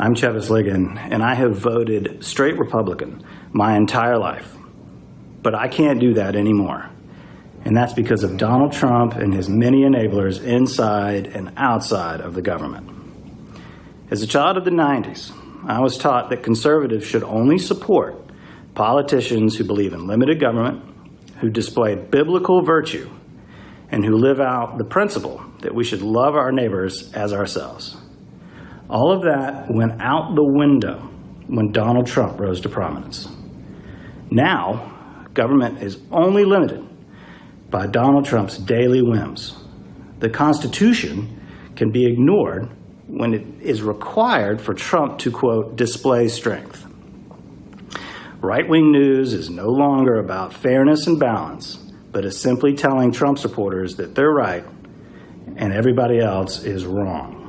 I'm Chevis Ligon, and I have voted straight Republican my entire life. But I can't do that anymore. And that's because of Donald Trump and his many enablers inside and outside of the government. As a child of the 90s, I was taught that conservatives should only support politicians who believe in limited government, who display biblical virtue, and who live out the principle that we should love our neighbors as ourselves. All of that went out the window when Donald Trump rose to prominence. Now, government is only limited by Donald Trump's daily whims. The Constitution can be ignored when it is required for Trump to, quote, display strength. Right-wing news is no longer about fairness and balance, but is simply telling Trump supporters that they're right and everybody else is wrong.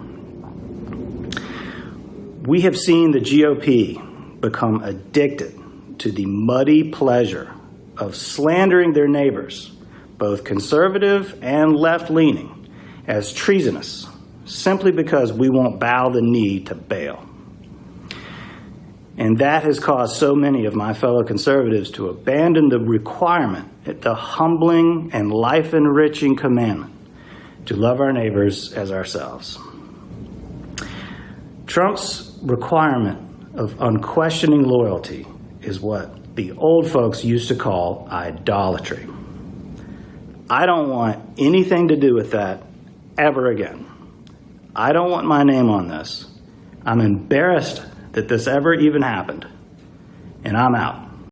We have seen the GOP become addicted to the muddy pleasure of slandering their neighbors, both conservative and left-leaning, as treasonous, simply because we won't bow the knee to Baal. And that has caused so many of my fellow conservatives to abandon the requirement, the humbling and life-enriching commandment to love our neighbors as ourselves. Trump's requirement of unquestioning loyalty is what the old folks used to call idolatry. I don't want anything to do with that ever again. I don't want my name on this. I'm embarrassed that this ever even happened, and I'm out.